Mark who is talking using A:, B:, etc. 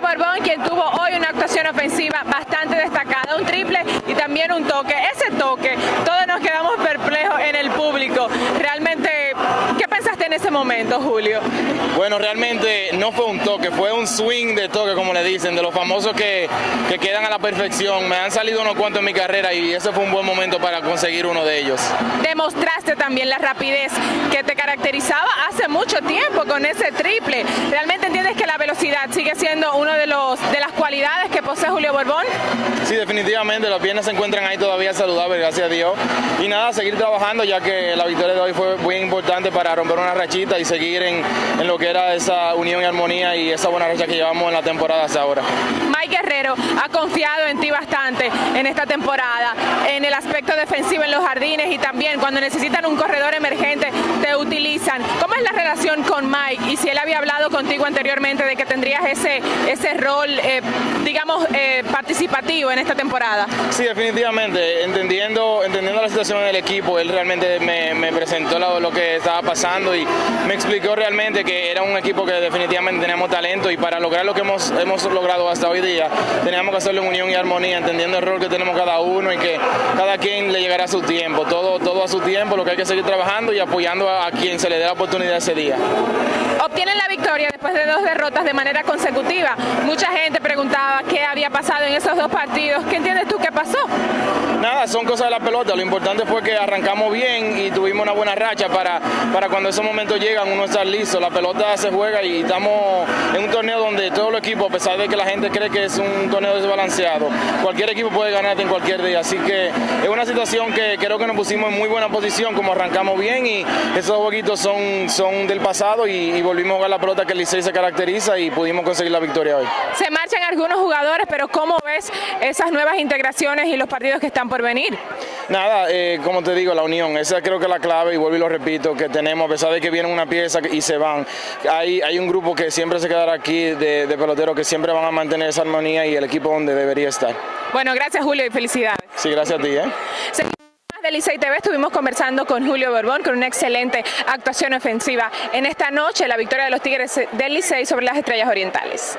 A: Julio Borbón, quien tuvo hoy una actuación ofensiva bastante destacada, un triple y también un toque. Ese toque, todos nos quedamos perplejos en el público. Realmente, ¿qué pensaste en ese momento, Julio?
B: Bueno, realmente no fue un toque, fue un swing de toque, como le dicen, de los famosos que, que quedan a la perfección. Me han salido unos cuantos en mi carrera y ese fue un buen momento para conseguir uno de ellos.
A: Demostraste también la rapidez que te caracterizaba hace mucho tiempo con ese triple. ¿Realmente sigue siendo una de, los, de las cualidades que posee Julio Borbón?
B: Sí, definitivamente, las piernas se encuentran ahí todavía saludables, gracias a Dios. Y nada, seguir trabajando ya que la victoria de hoy fue muy importante para romper una rachita y seguir en, en lo que era esa unión y armonía y esa buena racha que llevamos en la temporada hasta ahora.
A: Mike Guerrero ha confiado en ti bastante en esta temporada, en el aspecto defensivo en los jardines y también cuando necesitan un corredor emergente te utilizan. ¿Cómo es la con Mike? Y si él había hablado contigo anteriormente de que tendrías ese, ese rol, eh, digamos, eh, participativo en esta temporada.
B: Sí, definitivamente, entendiendo, entendiendo la situación en el equipo, él realmente me, me presentó lo, lo, que estaba pasando y me explicó realmente que era un equipo que definitivamente teníamos talento y para lograr lo que hemos, hemos logrado hasta hoy día, teníamos que hacerlo en unión y armonía, entendiendo el rol que tenemos cada uno y que cada quien le llegará a su tiempo, todo, todo a su tiempo, lo que hay que seguir trabajando y apoyando a, a quien se le dé la oportunidad ese día.
A: Obtienen la victoria después de dos derrotas de manera consecutiva. Mucha gente preguntaba qué había pasado en esos dos partidos. ¿Qué entiendes tú que pasó?
B: Nada, son cosas de la pelota. Lo importante fue que arrancamos bien y tuvimos una buena racha para, para cuando esos momentos llegan uno estar listo. La pelota se juega y estamos en un torneo donde todo el equipo, a pesar de que la gente cree que es un torneo desbalanceado, cualquier equipo puede ganarte en cualquier día. Así que es una situación que creo que nos pusimos en muy buena posición, como arrancamos bien y esos jueguitos son, son del pasado y, y volvimos a jugar la pelota que el Licey se caracteriza y pudimos conseguir la victoria hoy.
A: Se marchan algunos jugadores, pero ¿cómo ves esas nuevas integraciones y los partidos que están por venir?
B: Nada, eh, como te digo, la unión, esa creo que es la clave y vuelvo y lo repito, que tenemos, a pesar de que viene una pieza y se van, hay, hay un grupo que siempre se quedará aquí de, de peloteros que siempre van a mantener esa armonía y el equipo donde debería estar.
A: Bueno, gracias Julio y felicidades.
B: Sí, gracias a ti. ¿eh?
A: De Licey TV estuvimos conversando con Julio Borbón con una excelente actuación ofensiva en esta noche, la victoria de los Tigres del Licey sobre las Estrellas Orientales.